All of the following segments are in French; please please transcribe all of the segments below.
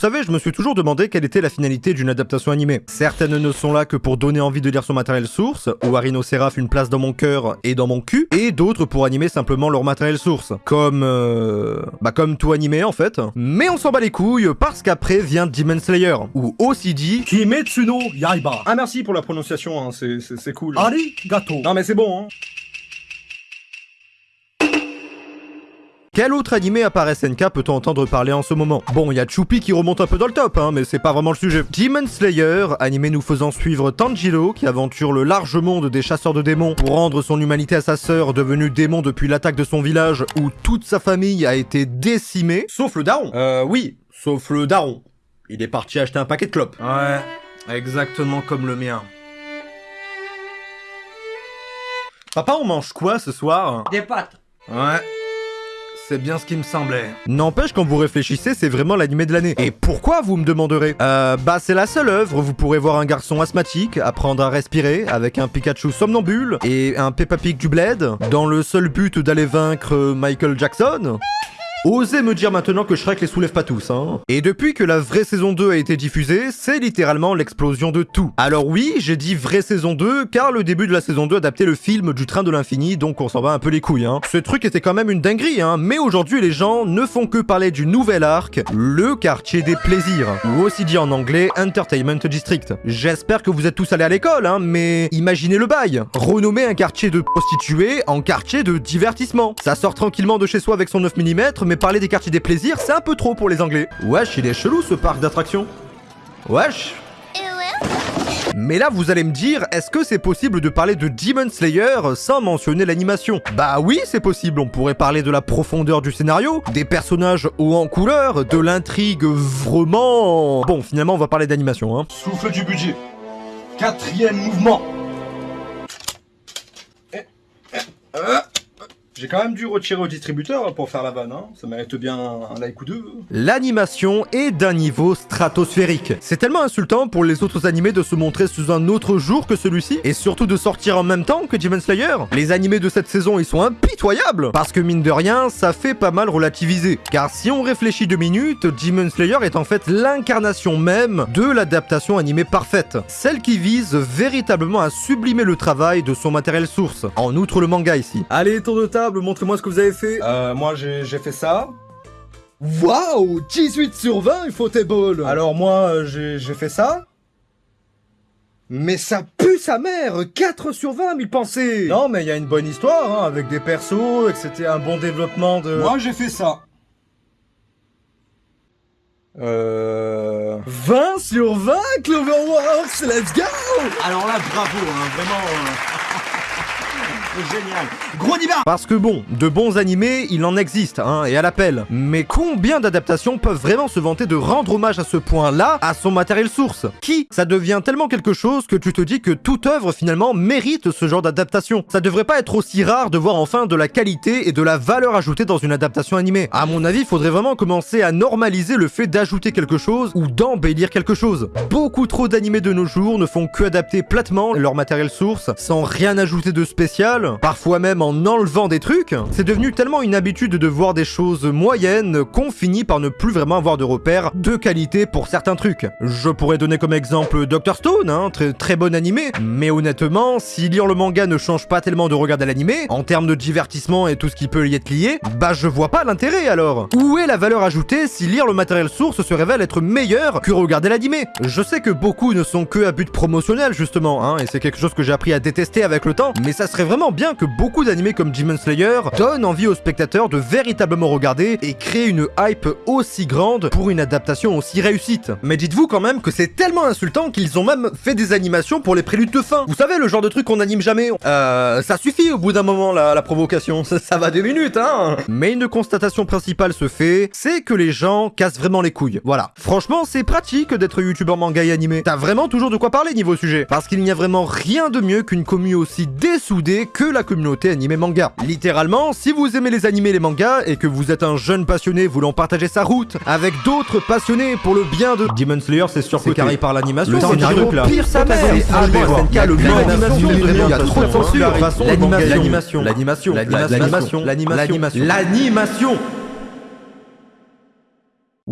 savez, je me suis toujours demandé quelle était la finalité d'une adaptation animée. Certaines ne sont là que pour donner envie de lire son matériel source, ou Arino Seraph une place dans mon cœur et dans mon cul, et d'autres pour animer simplement leur matériel source. Comme... Euh... Bah comme tout animé en fait. Mais on s'en bat les couilles parce qu'après vient Demon Slayer, ou aussi dit... Kimetsu no Yaiba. Ah merci pour la prononciation, hein, c'est cool. Arigato. Non mais c'est bon, hein. Quel autre animé à part SNK peut-on entendre parler en ce moment? Bon, il y a Choupi qui remonte un peu dans le top, hein, mais c'est pas vraiment le sujet. Demon Slayer, animé nous faisant suivre Tanjiro, qui aventure le large monde des chasseurs de démons pour rendre son humanité à sa sœur, devenue démon depuis l'attaque de son village, où toute sa famille a été décimée. Sauf le daron. Euh, oui, sauf le daron. Il est parti acheter un paquet de clopes. Ouais, exactement comme le mien. Papa, on mange quoi ce soir? Des pâtes. Ouais. C'est bien ce qui me semblait. N'empêche, quand vous réfléchissez, c'est vraiment l'animé de l'année. Et pourquoi, vous me demanderez? Euh, bah c'est la seule œuvre vous pourrez voir un garçon asthmatique apprendre à respirer avec un Pikachu somnambule et un Peppa Pig du bled, dans le seul but d'aller vaincre Michael Jackson Osez me dire maintenant que Shrek les soulève pas tous, hein. Et depuis que la vraie saison 2 a été diffusée, c'est littéralement l'explosion de tout. Alors oui, j'ai dit vraie saison 2, car le début de la saison 2 adaptait le film du train de l'infini, donc on s'en va un peu les couilles, hein. Ce truc était quand même une dinguerie, hein, mais aujourd'hui les gens ne font que parler du nouvel arc, le quartier des plaisirs, ou aussi dit en anglais Entertainment District. J'espère que vous êtes tous allés à l'école, hein, mais imaginez le bail. Renommer un quartier de prostituées en quartier de divertissement. Ça sort tranquillement de chez soi avec son 9 mm, mais parler des quartiers des plaisirs, c'est un peu trop pour les Anglais. Wesh, il est chelou ce parc d'attractions. Wesh. Mais là, vous allez me dire, est-ce que c'est possible de parler de Demon Slayer sans mentionner l'animation? Bah oui, c'est possible, on pourrait parler de la profondeur du scénario, des personnages hauts en couleur, de l'intrigue vraiment... Bon, finalement, on va parler d'animation, hein. Souffle du budget. Quatrième mouvement. Eh, eh, euh. J'ai quand même dû retirer au distributeur pour faire la vanne, hein. ça mérite bien un like ou deux. L'animation est d'un niveau stratosphérique. C'est tellement insultant pour les autres animés de se montrer sous un autre jour que celui-ci, et surtout de sortir en même temps que Demon Slayer. Les animés de cette saison, ils sont impitoyables, parce que mine de rien, ça fait pas mal relativiser. Car si on réfléchit deux minutes, Demon Slayer est en fait l'incarnation même de l'adaptation animée parfaite. Celle qui vise véritablement à sublimer le travail de son matériel source. En outre le manga ici. Allez, tour de table montrez-moi ce que vous avez fait. Euh, moi j'ai fait ça. Waouh 18 sur 20, il faut tes balles Alors moi, euh, j'ai fait ça. Mais ça pue sa mère 4 sur 20, mille pensées Non, mais il y a une bonne histoire, hein, avec des persos, et que c'était un bon développement de... Moi, j'ai fait ça. Euh... 20 sur 20, Cloverworks, let's go Alors là, bravo, hein, vraiment... Euh, Génial. Gros diva Parce que bon, de bons animés, il en existe, hein, et à l'appel. Mais combien d'adaptations peuvent vraiment se vanter de rendre hommage à ce point-là à son matériel source? Qui? Ça devient tellement quelque chose que tu te dis que toute œuvre finalement mérite ce genre d'adaptation. Ça devrait pas être aussi rare de voir enfin de la qualité et de la valeur ajoutée dans une adaptation animée. À mon avis, faudrait vraiment commencer à normaliser le fait d'ajouter quelque chose ou d'embellir quelque chose. Beaucoup trop d'animés de nos jours ne font que adapter platement leur matériel source sans rien ajouter de spécial parfois même en enlevant des trucs, c'est devenu tellement une habitude de voir des choses moyennes qu'on finit par ne plus vraiment avoir de repères de qualité pour certains trucs. Je pourrais donner comme exemple Dr Stone, hein, très, bon animé, mais honnêtement, si lire le manga ne change pas tellement de regarder l'animé, en termes de divertissement et tout ce qui peut y être lié, bah je vois pas l'intérêt alors. Où est la valeur ajoutée si lire le matériel source se révèle être meilleur que regarder l'animé? Je sais que beaucoup ne sont que à but promotionnel justement, hein, et c'est quelque chose que j'ai appris à détester avec le temps, mais ça serait vraiment bien que beaucoup d'animés comme Demon Slayer donnent envie aux spectateurs de véritablement regarder et créer une hype aussi grande pour une adaptation aussi réussite. Mais dites-vous quand même que c'est tellement insultant qu'ils ont même fait des animations pour les préludes de fin. Vous savez, le genre de truc qu'on anime jamais. Euh, ça suffit au bout d'un moment la, la provocation, ça, ça, va deux minutes, hein Mais une constatation principale se fait, c'est que les gens cassent vraiment les couilles. Voilà. Franchement, c'est pratique d'être youtubeur manga et animé. T'as vraiment toujours de quoi parler niveau sujet. Parce qu'il n'y a vraiment rien de mieux qu'une commune aussi dessoudée que la communauté animé manga. Littéralement, si vous aimez les animés et les mangas et que vous êtes un jeune passionné voulant partager sa route avec d'autres passionnés pour le bien de Demon Slayer, c'est sûr que carré par l'animation. Le scénario pire sa mère. SNK, le l'animation, il y a trop de censure. L'animation, l'animation, l'animation, l'animation, l'animation, l'animation.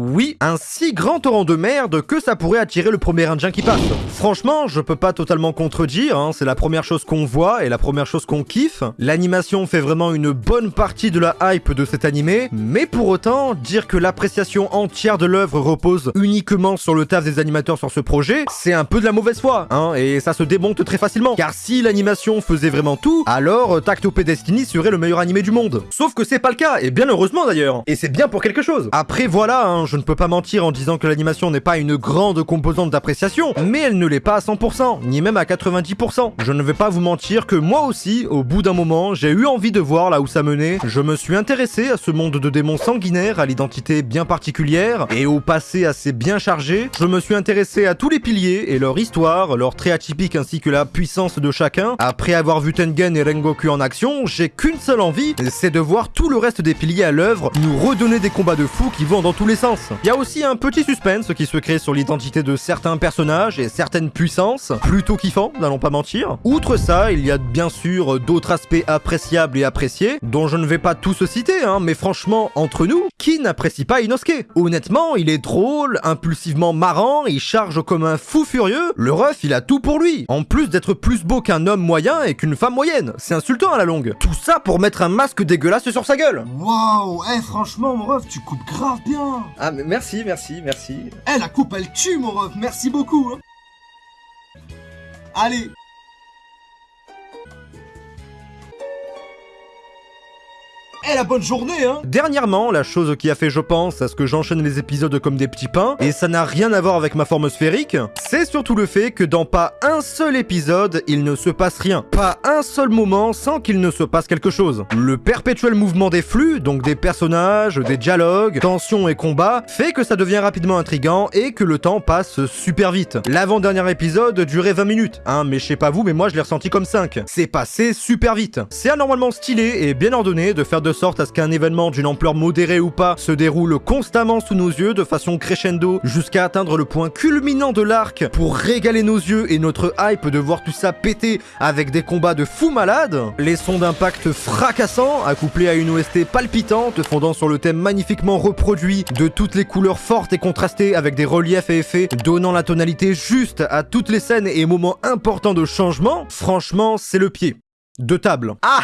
Oui, un si grand torrent de merde que ça pourrait attirer le premier indien qui passe. Franchement, je peux pas totalement contredire, hein, c'est la première chose qu'on voit et la première chose qu'on kiffe. L'animation fait vraiment une bonne partie de la hype de cet animé, mais pour autant, dire que l'appréciation entière de l'œuvre repose uniquement sur le taf des animateurs sur ce projet, c'est un peu de la mauvaise foi, hein, et ça se démonte très facilement. Car si l'animation faisait vraiment tout, alors Tactopé Destiny serait le meilleur animé du monde. Sauf que c'est pas le cas, et bien heureusement d'ailleurs. Et c'est bien pour quelque chose. Après voilà, hein, je ne peux pas mentir en disant que l'animation n'est pas une grande composante d'appréciation, mais elle ne l'est pas à 100%, ni même à 90%. Je ne vais pas vous mentir que moi aussi, au bout d'un moment, j'ai eu envie de voir là où ça menait. Je me suis intéressé à ce monde de démons sanguinaires, à l'identité bien particulière, et au passé assez bien chargé. Je me suis intéressé à tous les piliers et leur histoire, leur trait atypique ainsi que la puissance de chacun. Après avoir vu Tengen et Rengoku en action, j'ai qu'une seule envie, c'est de voir tout le reste des piliers à l'œuvre nous redonner des combats de fous qui vont dans tous les sens. Il y a aussi un petit suspense qui se crée sur l'identité de certains personnages et certaines puissances, plutôt kiffant, n'allons pas mentir. Outre ça, il y a bien sûr d'autres aspects appréciables et appréciés, dont je ne vais pas tous citer, hein, mais franchement, entre nous, qui n'apprécie pas Inosuke Honnêtement, il est drôle, impulsivement marrant, il charge comme un fou furieux, le ref il a tout pour lui, en plus d'être plus beau qu'un homme moyen et qu'une femme moyenne, c'est insultant à la longue. Tout ça pour mettre un masque dégueulasse sur sa gueule Waouh, eh franchement mon ref, tu coupes grave bien. Ah, mais merci, merci, merci. Eh la coupe elle tue mon ref, merci beaucoup. Hein. Allez. Eh la bonne journée hein Dernièrement, la chose qui a fait, je pense, à ce que j'enchaîne les épisodes comme des petits pains, et ça n'a rien à voir avec ma forme sphérique, c'est surtout le fait que dans pas un seul épisode, il ne se passe rien. Pas un seul moment sans qu'il ne se passe quelque chose. Le perpétuel mouvement des flux, donc des personnages, des dialogues, tensions et combats, fait que ça devient rapidement intrigant et que le temps passe super vite. L'avant-dernier épisode durait 20 minutes, hein, mais je sais pas vous, mais moi je l'ai ressenti comme 5. C'est passé super vite. C'est anormalement stylé et bien ordonné de faire de sorte à ce qu'un événement d'une ampleur modérée ou pas se déroule constamment sous nos yeux de façon crescendo jusqu'à atteindre le point culminant de l'arc pour régaler nos yeux et notre hype de voir tout ça péter avec des combats de fous malades, les sons d'impact fracassants accouplés à une OST palpitante fondant sur le thème magnifiquement reproduit de toutes les couleurs fortes et contrastées avec des reliefs et effets donnant la tonalité juste à toutes les scènes et moments importants de changement, franchement c'est le pied. De table. Ah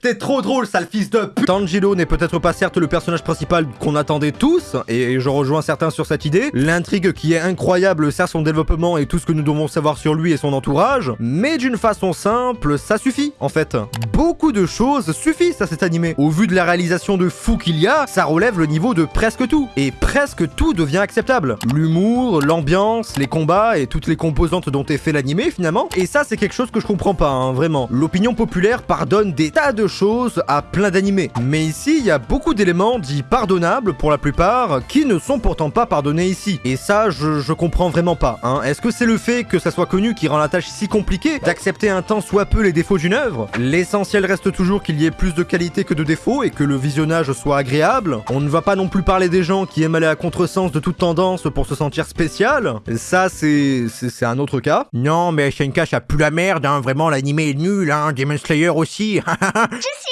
T'es trop drôle, sale fils de pute Tanjiro n'est peut-être pas certes le personnage principal qu'on attendait tous, et je rejoins certains sur cette idée. L'intrigue qui est incroyable sert son développement et tout ce que nous devons savoir sur lui et son entourage, mais d'une façon simple, ça suffit, en fait. Beaucoup de choses suffisent à cet animé. Au vu de la réalisation de fou qu'il y a, ça relève le niveau de presque tout. Et presque tout devient acceptable. L'humour, l'ambiance, les combats et toutes les composantes dont est fait l'animé finalement. Et ça c'est quelque chose que je comprends pas, hein, vraiment. L'opinion populaire pardonne des tas de choses à plein d'animés. Mais ici, il y a beaucoup d'éléments dits pardonnables pour la plupart, qui ne sont pourtant pas pardonnés ici. Et ça, je, je comprends vraiment pas. Hein. Est-ce que c'est le fait que ça soit connu qui rend la tâche si compliquée d'accepter un temps soit peu les défauts d'une œuvre? L'essentiel reste toujours qu'il y ait plus de qualité que de défauts et que le visionnage soit agréable. On ne va pas non plus parler des gens qui aiment aller à contresens de toute tendance pour se sentir spécial. Ça, c'est un autre cas. Non, mais SNK, ça pue la merde, hein. vraiment l'animé est nul, hein. Demon Slayer aussi. Je suis spécial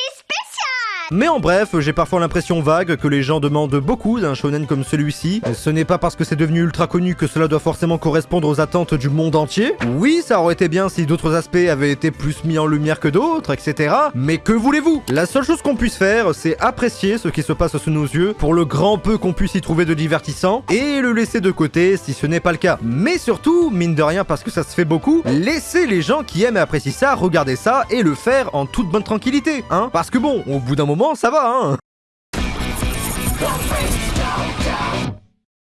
Mais en bref, j'ai parfois l'impression vague que les gens demandent beaucoup d'un shonen comme celui-ci. Ce n'est pas parce que c'est devenu ultra connu que cela doit forcément correspondre aux attentes du monde entier. Oui, ça aurait été bien si d'autres aspects avaient été plus mis en lumière que d'autres, etc. Mais que voulez-vous? La seule chose qu'on puisse faire, c'est apprécier ce qui se passe sous nos yeux, pour le grand peu qu'on puisse y trouver de divertissant, et le laisser de côté si ce n'est pas le cas. Mais surtout, mine de rien parce que ça se fait beaucoup, laissez les gens qui aiment et apprécient ça regarder ça et le faire en toute bonne tranquillité, hein Parce que bon, au bout d'un moment, ça va, hein?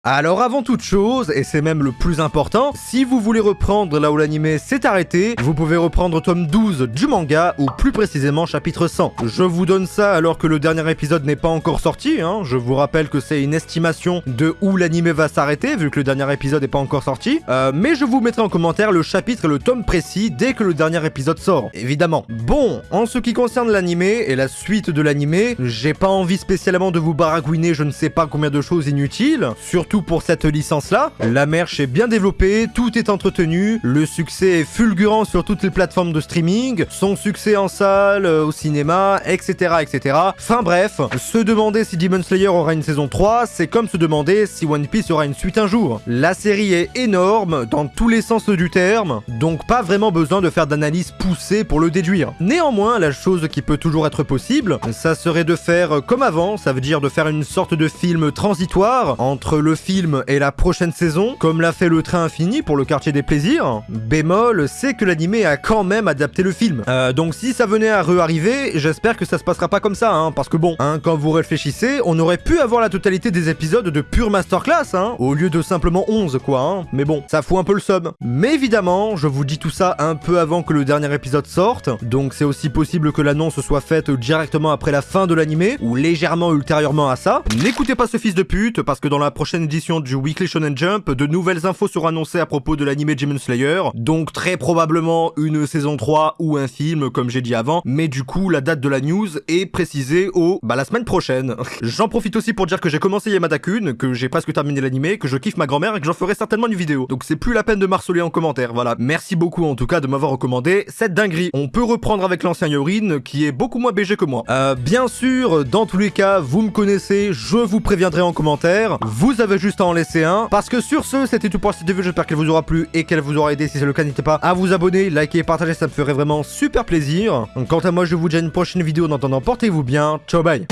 Alors avant toute chose, et c'est même le plus important, si vous voulez reprendre là où l'anime s'est arrêté, vous pouvez reprendre tome 12 du manga, ou plus précisément chapitre 100. Je vous donne ça alors que le dernier épisode n'est pas encore sorti, hein. je vous rappelle que c'est une estimation de où l'anime va s'arrêter, vu que le dernier épisode n'est pas encore sorti, Euh, mais je vous mettrai en commentaire le chapitre et le tome précis dès que le dernier épisode sort, évidemment. Bon, en ce qui concerne l'anime et la suite de l'anime, j'ai pas envie spécialement de vous baragouiner je ne sais pas combien de choses inutiles, surtout tout pour cette licence-là. La merch est bien développée, tout est entretenu, le succès est fulgurant sur toutes les plateformes de streaming, son succès en salle, euh, au cinéma, etc. etc. Enfin bref, se demander si Demon Slayer aura une saison 3, c'est comme se demander si One Piece aura une suite un jour. La série est énorme, dans tous les sens du terme, donc pas vraiment besoin de faire d'analyse poussée pour le déduire. Néanmoins, la chose qui peut toujours être possible, ça serait de faire comme avant, ça veut dire de faire une sorte de film transitoire entre le film et la prochaine saison, comme l'a fait le train infini pour le quartier des plaisirs. Bémol, c'est que l'animé a quand même adapté le film. Euh, donc si ça venait à re-arriver, j'espère que ça se passera pas comme ça, hein, parce que bon, hein, quand vous réfléchissez, on aurait pu avoir la totalité des épisodes de pure masterclass, hein, au lieu de simplement 11 quoi. Mais bon, ça fout un peu le sub. Mais évidemment, je vous dis tout ça un peu avant que le dernier épisode sorte, donc c'est aussi possible que l'annonce soit faite directement après la fin de l'animé, ou légèrement ultérieurement à ça. N'écoutez pas ce fils de pute, parce que dans la prochaine édition du Weekly Shonen Jump, de nouvelles infos seront annoncées à propos de l'animé Demon Slayer, donc très probablement une saison 3 ou un film, comme j'ai dit avant, mais du coup, la date de la news est précisée au... bah la semaine prochaine. J'en profite aussi pour dire que j'ai commencé Yamada Kun, que j'ai presque terminé l'animé, que je kiffe ma grand-mère et que j'en ferai certainement une vidéo. Donc c'est plus la peine de marceler en commentaire, voilà. Merci beaucoup en tout cas de m'avoir recommandé cette dinguerie. On peut reprendre avec l'ancien Yorin, qui est beaucoup moins BG que moi. Euh, bien sûr, dans tous les cas, vous me connaissez, je vous préviendrai en commentaire. Vous avez juste à en laisser un. Parce que sur ce, c'était tout pour cette vidéo, j'espère qu'elle vous aura plu et qu'elle vous aura aidé. Si c'est le cas, n'hésitez pas à vous abonner, liker et partager, ça me ferait vraiment super plaisir. Quant à moi, je vous dis à une prochaine vidéo. En attendant, portez-vous bien. Ciao, bye.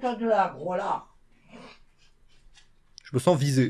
Lève-toi de là, gros là. Je me sens visé.